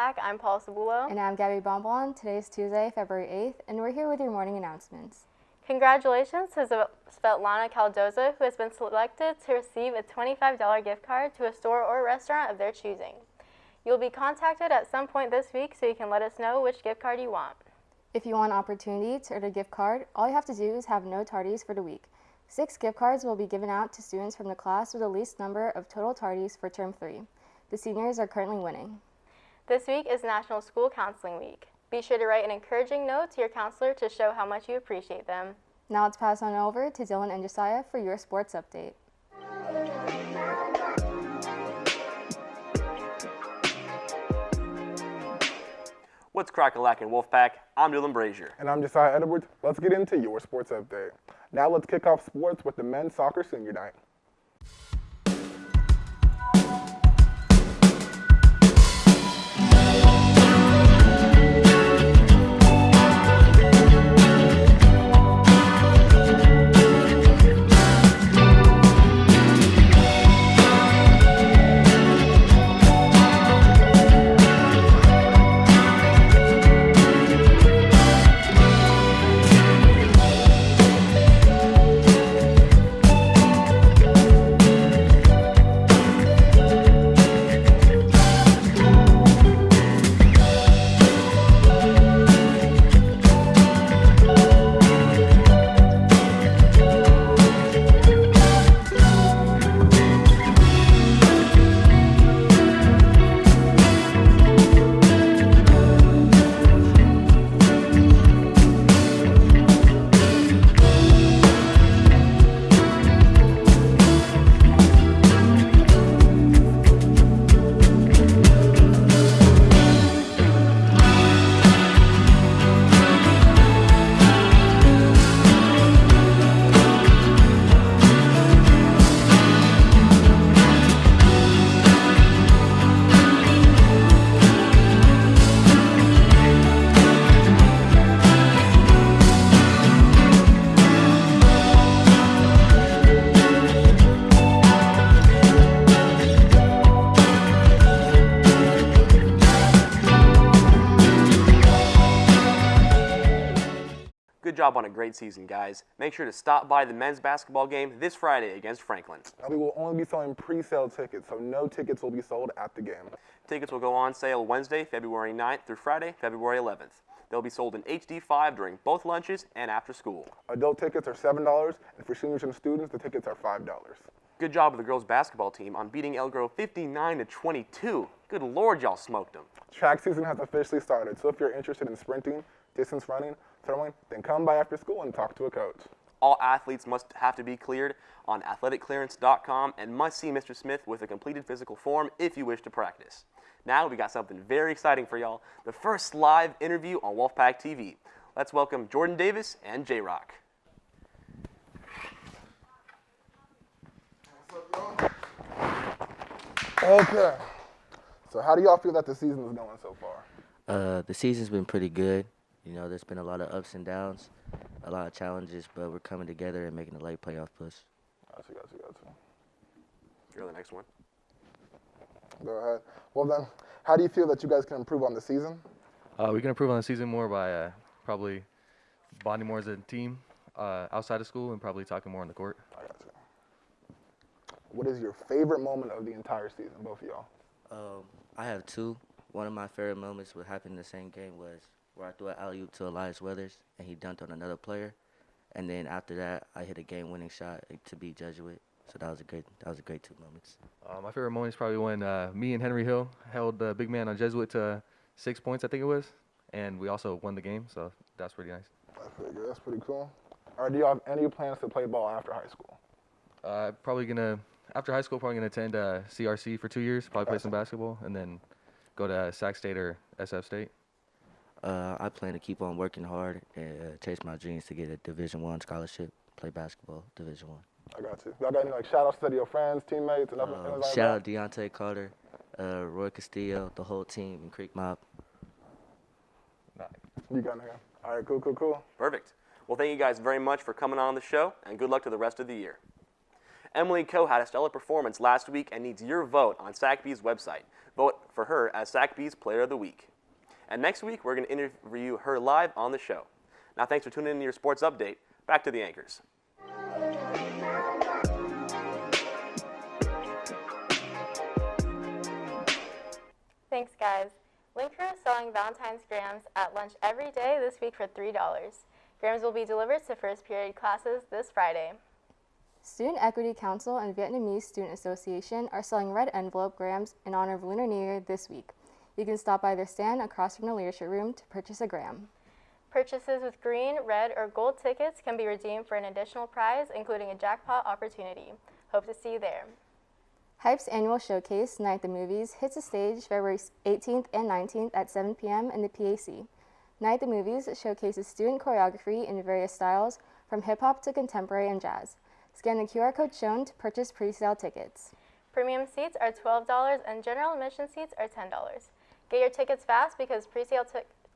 Wolfpack. I'm Paul Cebulo. And I'm Gabby Bonbon. Today is Tuesday, February 8th, and we're here with your morning announcements. Congratulations to Svetlana Caldoza, who has been selected to receive a $25 gift card to a store or restaurant of their choosing. You'll be contacted at some point this week so you can let us know which gift card you want. If you want an opportunity to earn a gift card, all you have to do is have no tardies for the week. Six gift cards will be given out to students from the class with the least number of total tardies for term three. The seniors are currently winning. This week is National School Counseling Week. Be sure to write an encouraging note to your counselor to show how much you appreciate them. Now let's pass on over to Dylan and Josiah for your sports update. What's crack-a-lack in Wolfpack? I'm Dylan Brazier. And I'm Josiah Edwards. Let's get into your sports update. Now let's kick off sports with the men's soccer senior night. Good job on a great season, guys. Make sure to stop by the men's basketball game this Friday against Franklin. We will only be selling pre-sale tickets, so no tickets will be sold at the game. Tickets will go on sale Wednesday, February 9th through Friday, February 11th. They'll be sold in HD5 during both lunches and after school. Adult tickets are $7, and for seniors and students, the tickets are $5. Good job of the girls basketball team on beating Elk Grove 59 to 22. Good lord, y'all smoked them. Track season has officially started, so if you're interested in sprinting, distance running, throwing, then come by after school and talk to a coach. All athletes must have to be cleared on athleticclearance.com and must see Mr. Smith with a completed physical form if you wish to practice. Now we got something very exciting for y'all, the first live interview on Wolfpack TV. Let's welcome Jordan Davis and J-Rock. Okay. So how do y'all feel that the season is going so far? Uh, the season's been pretty good. You know, there's been a lot of ups and downs, a lot of challenges, but we're coming together and making a late playoff push. Gotcha, gotcha, gotcha. You're the next one. Go ahead. Well then, how do you feel that you guys can improve on the season? Uh, we can improve on the season more by uh, probably bonding more as a team uh, outside of school and probably talking more on the court. I got you. What is your favorite moment of the entire season, both of y'all? Um, I have two. One of my favorite moments what happened in the same game was where I threw an alley oop to Elias Weathers and he dunked on another player, and then after that I hit a game-winning shot to beat Jesuit. So that was a great that was a great two moments. Uh, my favorite moment is probably when uh, me and Henry Hill held the big man on Jesuit to six points, I think it was, and we also won the game. So that's pretty nice. That's pretty good. That's pretty cool. All right, do y'all have any plans to play ball after high school? Uh, probably gonna after high school, probably gonna attend uh, CRC for two years, probably play some basketball, and then go to Sac State or SF State. Uh, I plan to keep on working hard and uh, chase my dreams to get a Division One scholarship, play basketball Division One. I got you. Y'all got any like shout outs to your friends, teammates, and nothing Um, like shout that? out Deontay Carter, uh, Roy Castillo, the whole team, and Creek Mob. You got it. All right, cool, cool, cool. Perfect. Well, thank you guys very much for coming on the show, and good luck to the rest of the year. Emily Coe had a stellar performance last week and needs your vote on SacBee's website. Vote for her as SacBee's Player of the Week. And next week, we're going to interview her live on the show. Now, thanks for tuning in to your sports update. Back to the anchors. Thanks, guys. Linkford is selling Valentine's grams at lunch every day this week for $3. Grams will be delivered to first period classes this Friday. Student Equity Council and Vietnamese Student Association are selling red envelope grams in honor of Lunar New Year this week. You can stop by their stand across from the leadership room to purchase a gram. Purchases with green, red, or gold tickets can be redeemed for an additional prize, including a jackpot opportunity. Hope to see you there. Hype's annual showcase, Night at the Movies, hits the stage February 18th and 19th at 7 p.m. in the PAC. Night at the Movies showcases student choreography in various styles, from hip hop to contemporary and jazz. Scan the QR code shown to purchase pre sale tickets. Premium seats are $12 and general admission seats are $10. Get your tickets fast because pre-sale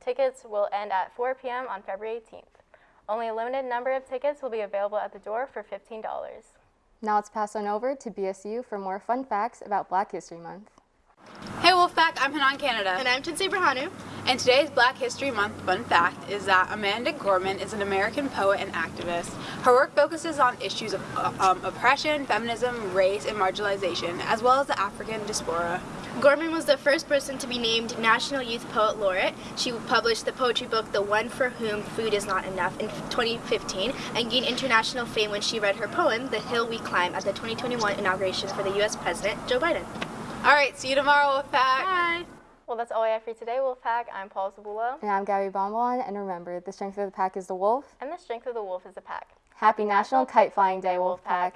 tickets will end at 4 p.m. on February 18th. Only a limited number of tickets will be available at the door for $15. Now let's pass on over to BSU for more fun facts about Black History Month. Hey Wolfpack, I'm Hanan Canada. And I'm Tinsay Brahanu. And today's Black History Month fun fact is that Amanda Gorman is an American poet and activist. Her work focuses on issues of uh, um, oppression, feminism, race, and marginalization, as well as the African diaspora. Gorman was the first person to be named National Youth Poet Laureate. She published the poetry book The One for Whom Food Is Not Enough in 2015 and gained international fame when she read her poem The Hill We Climb at the 2021 inauguration for the US President Joe Biden. All right, see you tomorrow, Wolfpack. Bye. Well, that's all we have for you today, Wolfpack. I'm Paul Zabula. And I'm Gabby Bonbon, and remember, the strength of the pack is the wolf. And the strength of the wolf is the pack. Happy National Kite Flying Day, Wolfpack.